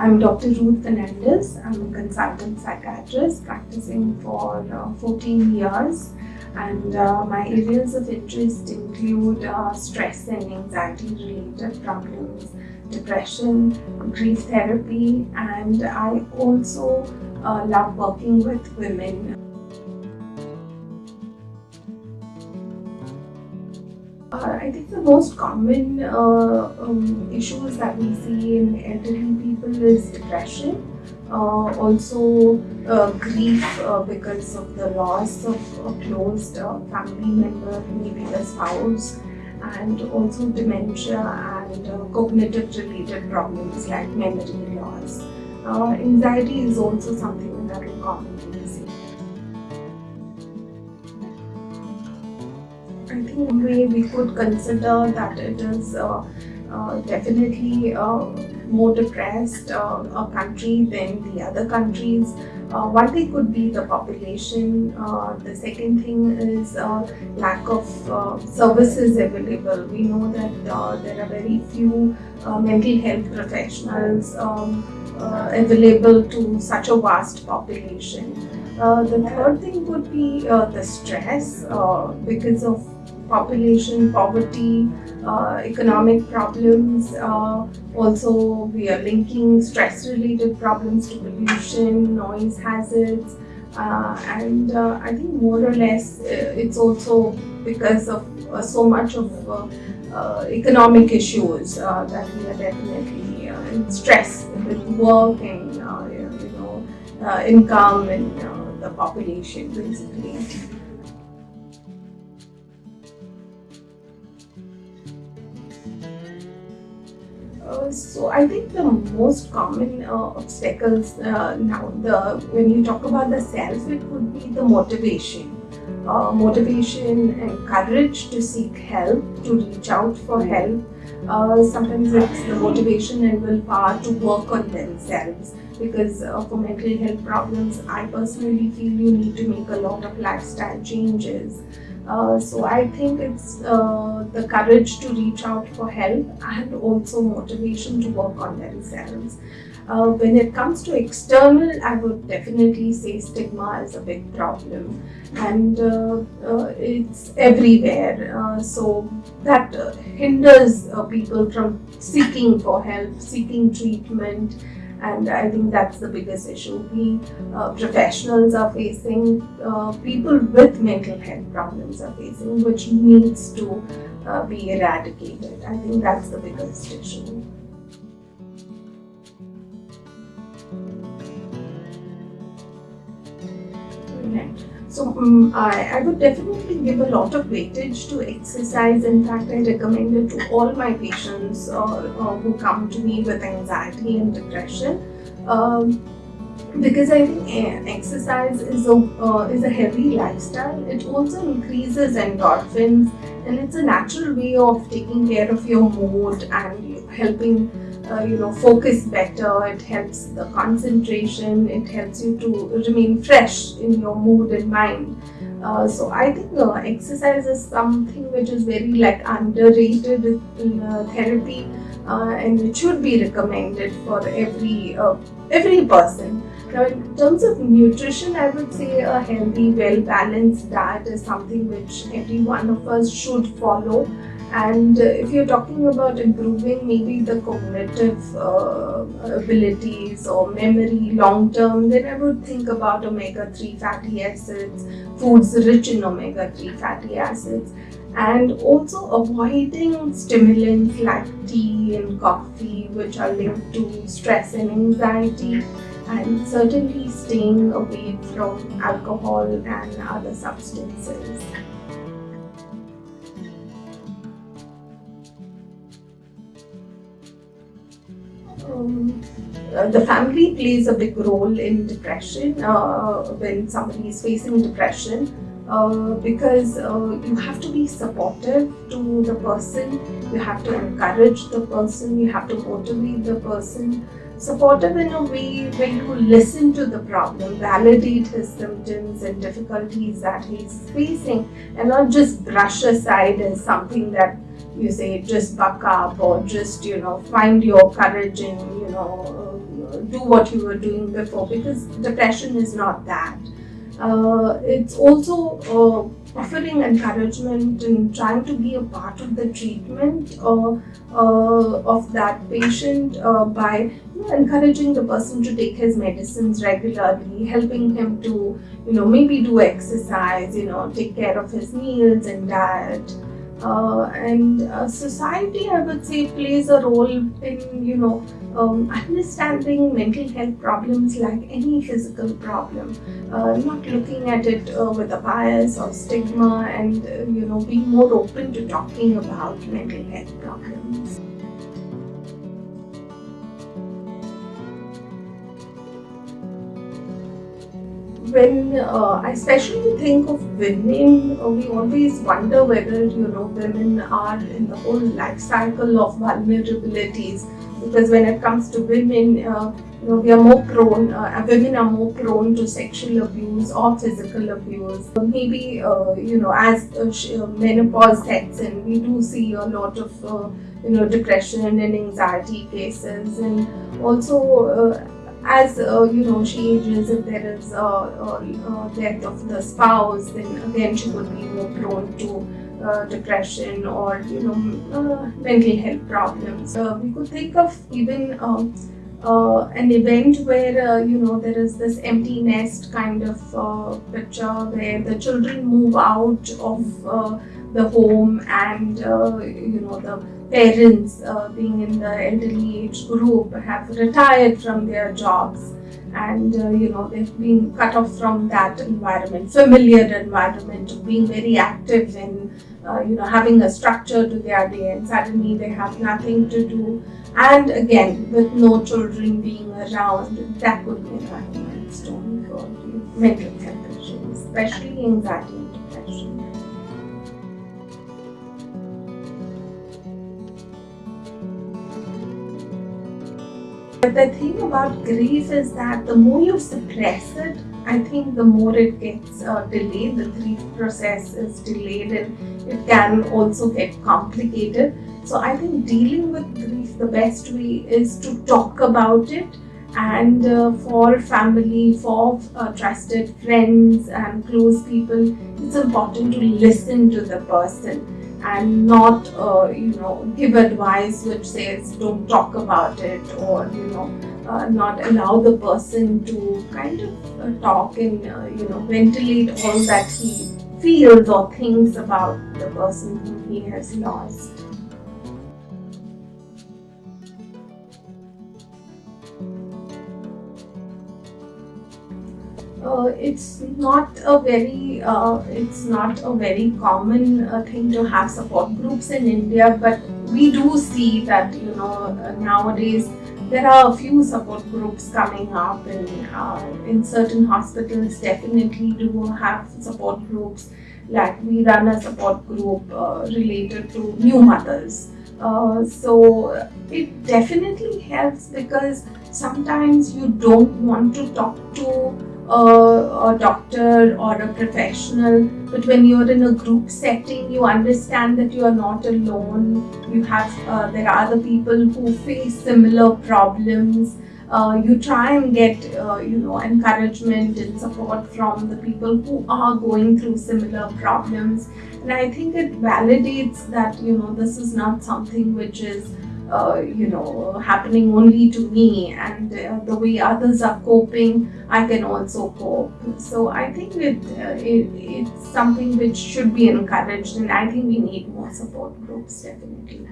I'm Dr. Ruth Fernandez. I'm a consultant psychiatrist practicing for uh, 14 years and uh, my areas of interest include uh, stress and anxiety related problems, depression, grief therapy and I also uh, love working with women I think the most common uh, um, issues that we see in elderly people is depression, uh, also uh, grief uh, because of the loss of a close uh, family member, maybe the spouse, and also dementia and cognitive related problems like memory loss. anxiety is also something that we commonly see. I think way we could consider that it is uh, uh, definitely uh, more depressed uh, a country than the other countries. Uh, one thing could be the population. Uh, the second thing is lack of services available. We know that there are very few mental health professionals um, available to such a vast population. The third thing would be the stress because of population, poverty, uh, economic problems. Uh, also, we are linking stress-related problems to pollution, noise hazards, uh, and uh, I think more or less uh, it's also because of uh, so much of economic issues that we are definitely in stress with work and you know income and the population basically. Uh, so I think the most common uh, obstacles uh, now, the when you talk about the self, it would be the motivation. Uh, motivation and courage to seek help, to reach out for help. Uh, sometimes it's the motivation and willpower to work on themselves because uh, for mental health problems, I personally feel you need to make a lot of lifestyle changes. Uh, so I think it's uh, the courage to reach out for help and also motivation to work on themselves. Uh, when it comes to external, I would definitely say stigma is a big problem and uh, uh, it's everywhere. so that hinders people from seeking for help, seeking treatment and I think that's the biggest issue we uh, professionals are facing, uh, people with mental health problems are facing, which needs to uh, be eradicated. I think that's the biggest issue. So um, I, I would definitely give a lot of weightage to exercise. In fact, I recommend it to all my patients uh, uh, who come to me with anxiety and depression. Um, because I think eh, exercise is a uh, is a healthy lifestyle. It also increases endorphins, and it's a natural way of taking care of your mood and helping uh, you know focus better. It helps the concentration. It helps you to remain fresh in your mood and mind. Uh, so I think uh, exercise is something which is very like underrated in uh, therapy uh, and it should be recommended for every uh, every person. Now in terms of nutrition, I would say a healthy, well-balanced diet is something which every one of us should follow and if you're talking about improving maybe the cognitive uh, abilities or memory long term, then I would think about omega-3 fatty acids, foods rich in omega-3 fatty acids and also avoiding stimulants like tea and coffee which are linked to stress and anxiety and certainly staying away from alcohol and other substances. The family plays a big role in depression uh, when somebody is facing depression uh, because uh, you have to be supportive to the person, you have to encourage the person, you have to motivate the person. Supportive in a way where you listen to the problem, validate his symptoms and difficulties that he's facing and not just brush aside as something that you say just buck up or just you know find your courage and you know do what you were doing before because depression is not that. Uh, it's also uh, offering encouragement and trying to be a part of the treatment uh, uh of that patient uh, by encouraging the person to take his medicines regularly, helping him to, you know, maybe do exercise, you know, take care of his meals and diet. Uh, and uh, society, I would say, plays a role in, you know, um, understanding mental health problems like any physical problem, uh, not looking at it uh, with a bias or stigma and, uh, you know, being more open to talking about mental health problems. When uh, I especially think of women, uh, we always wonder whether you know women are in the whole life cycle of vulnerabilities. Because when it comes to women, uh, you know, we are more prone. Uh, women are more prone to sexual abuse or physical abuse. Maybe uh, you know, as uh, menopause sets in, we do see a lot of you know depression and anxiety cases, and also as uh, you know she ages if there is a, a, a, death of the spouse then again she would be more prone to uh, depression or you know uh, mental health problems. Uh, we could think of even um, uh, an event where uh, you know there is this empty nest kind of picture where the children move out of the home and you know the parents uh, being in the elderly age group have retired from their jobs and uh, you know they've been cut off from that environment familiar environment being very active in uh, you know having a structure to their day and suddenly they have nothing to do. And again with no children being around that could be a milestone for mental health issues especially anxiety But the thing about grief is that the more you suppress it, I think the more it gets uh, delayed, the grief process is delayed and it can also get complicated. So I think dealing with grief, the best way is to talk about it and uh, for family, for uh, trusted friends and close people, it's important to listen to the person and not uh, you know give advice which says don't talk about it or you know uh, not allow the person to kind of uh, talk and uh, you know ventilate all that he feels or thinks about the person whom he has lost. Uh, it's not a very uh, it's not a very common uh, thing to have support groups in India but we do see that you know uh, nowadays there are a few support groups coming up and uh, in certain hospitals definitely do have support groups. Like we run a support group uh, related to new mothers. So it definitely helps because sometimes you don't want to talk to a, a doctor or a professional, but when you're in a group setting, you understand that you are not alone. You have uh, there are other people who face similar problems. Uh, you try and get uh, you know encouragement and support from the people who are going through similar problems and i think it validates that you know this is not something which is uh, you know, happening only to me and uh, the way others are coping, I can also cope. So I think it, uh, it, it's something which should be encouraged and I think we need more support groups definitely.